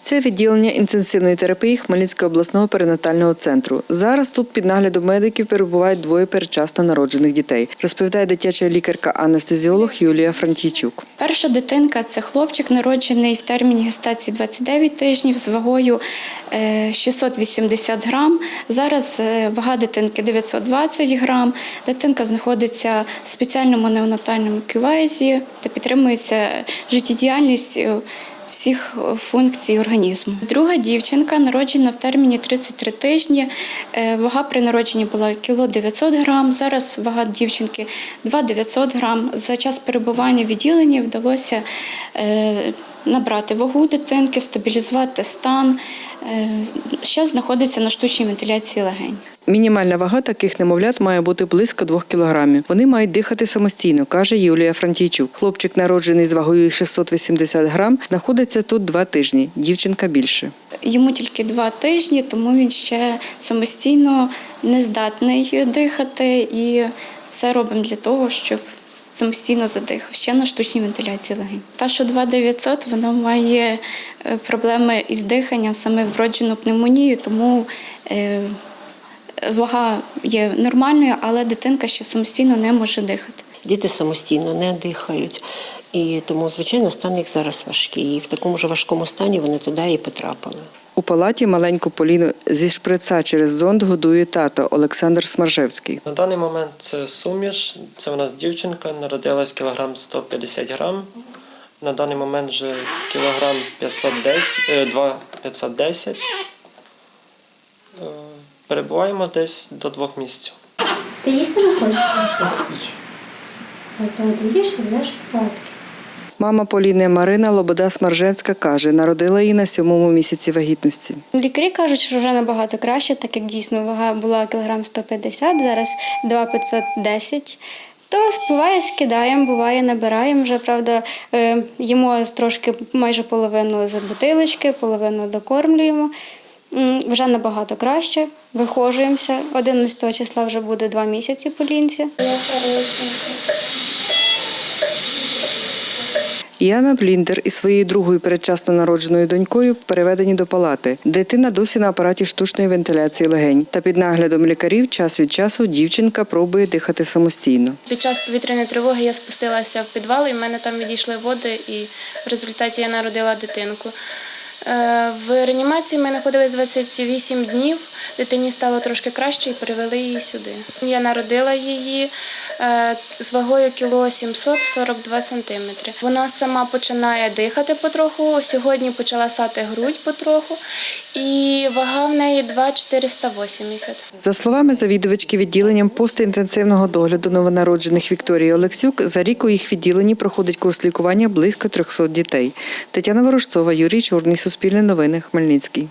Це відділення інтенсивної терапії Хмельницького обласного перинатального центру. Зараз тут під наглядом медиків перебувають двоє передчасно народжених дітей, розповідає дитяча лікарка-анестезіолог Юлія Франтійчук. Перша дитинка це хлопчик, народжений в терміні гестації 29 тижнів з вагою е, 680 грам. Зараз е, вага дитинки 920 грам. Дитинка знаходиться в спеціальному неонатальному кювезі та підтримується життєдіяльність е, всіх е, функцій організму. Друга дівчинка народжена в терміні 33 тижні. Е, Вага при народженні була кіло 900 грам. Зараз вага дівчинки 2 900 грам. За час перебування в відділенні вдалося е, набрати вагу дитинки, стабілізувати стан. Ще знаходиться на штучній вентиляції легень. Мінімальна вага таких немовлят має бути близько 2 кілограмів. Вони мають дихати самостійно, каже Юлія Франтійчук. Хлопчик, народжений з вагою 680 грам, знаходиться тут два тижні. Дівчинка більше. Йому тільки два тижні, тому він ще самостійно не здатний дихати і все робимо для того, щоб самостійно задихав. Ще на штучній вентиляції легень. Та, що 2900, вона має е, проблеми із диханням, саме вроджену пневмонію, тому е, вага є нормальною, але дитинка ще самостійно не може дихати. Діти самостійно не дихають. І тому, звичайно, стан їх зараз важкий. І в такому ж важкому стані вони туди і потрапили. У палаті маленьку Поліну зі шприца через зонд годує тато Олександр Смаржевський. На даний момент це суміш. Це у нас дівчинка, народилась кілограм 150 грам. На даний момент вже кілограм 510, е, 2 510. Е, Перебуваємо десь до двох місяців. Ти їсти не хочеш? Ось тому ти їш, ти будеш спадки. Мама Поліни Марина Лобода Смаржевська каже, народила її на сьомому місяці вагітності. Лікарі кажуть, що вже набагато краще, так як дійсно вага була кілограм 150, зараз 2,510. То буває скидаємо, буває набираємо. Вже правда, е, їмо трошки майже половину з бутилочки, половину докормлюємо. Вже набагато краще. Вихожуємося. 11 числа вже буде два місяці по лінці. Яна Бліндер із своєю другою передчасно народженою донькою переведені до палати. Дитина досі на апараті штучної вентиляції легень. Та під наглядом лікарів час від часу дівчинка пробує дихати самостійно. Під час повітряної тривоги я спустилася в підвал, і в мене там відійшли води, і в результаті я народила дитинку. Е, В реанімації ми знаходилися 28 днів. Дитині стало трошки краще і перевели її сюди. Я народила її з вагою кіло 742 сантиметри. Вона сама починає дихати потроху. Сьогодні почала сати грудь потроху, і вага в неї 2,480. За словами завідувачки відділенням постінтенсивного догляду новонароджених Вікторії Олексюк, за рік у їх відділенні проходить курс лікування близько 300 дітей. Тетяна Ворожцова, Юрій Чорний, Суспільне новини, Хмельницький.